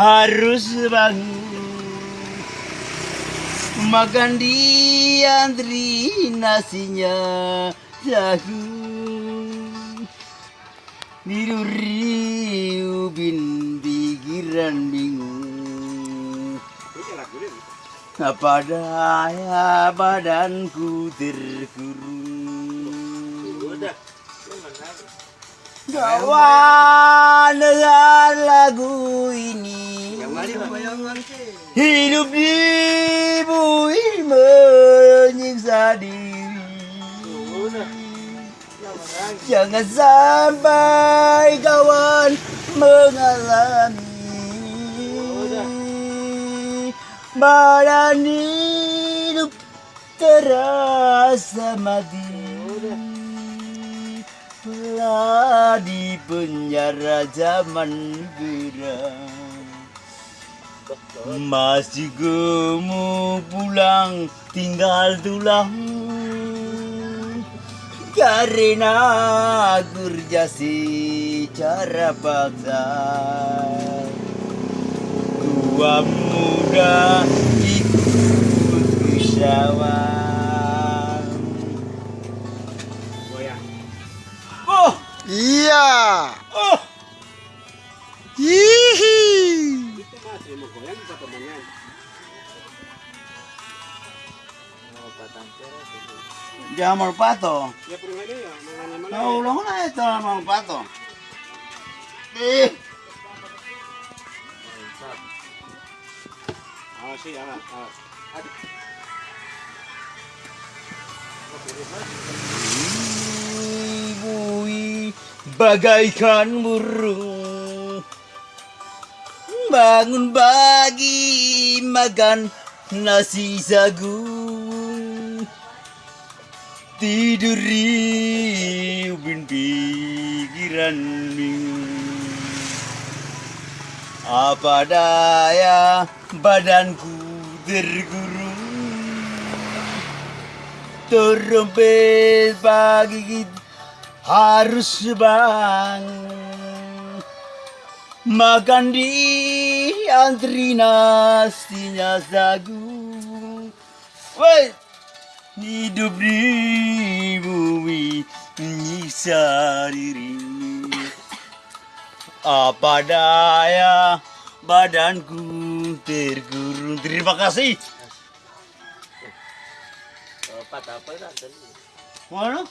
harus bangun. Makan di antri nasinya jagung Niduri ubin pikiran bingung Apa daya badanku terkurung? Kawan dengan lagu ini Hidup di bumi menyiksa diri. Jangan sampai kawan mengalami Badan hidup terasa mati. Telah di penjara zaman geram Masih gemuk pulang tinggal tulang. Karena kerja secara paksa. Tua muda ikut kesawah Oh, Iya. oh, jangan mau pato. Nah, ulang na ito mau pato. Eh, Ibui bagaikan burung Bangun pagi makan nasi jagung Tidur di ubin pikiran Apa daya badanku tergurung Terompet pagi harus bangun Makan di antri nasinya jagung Woi, hidup di bumi menyiksa diri Apa daya badanku tergurung? Terima kasih. Apa? Mana?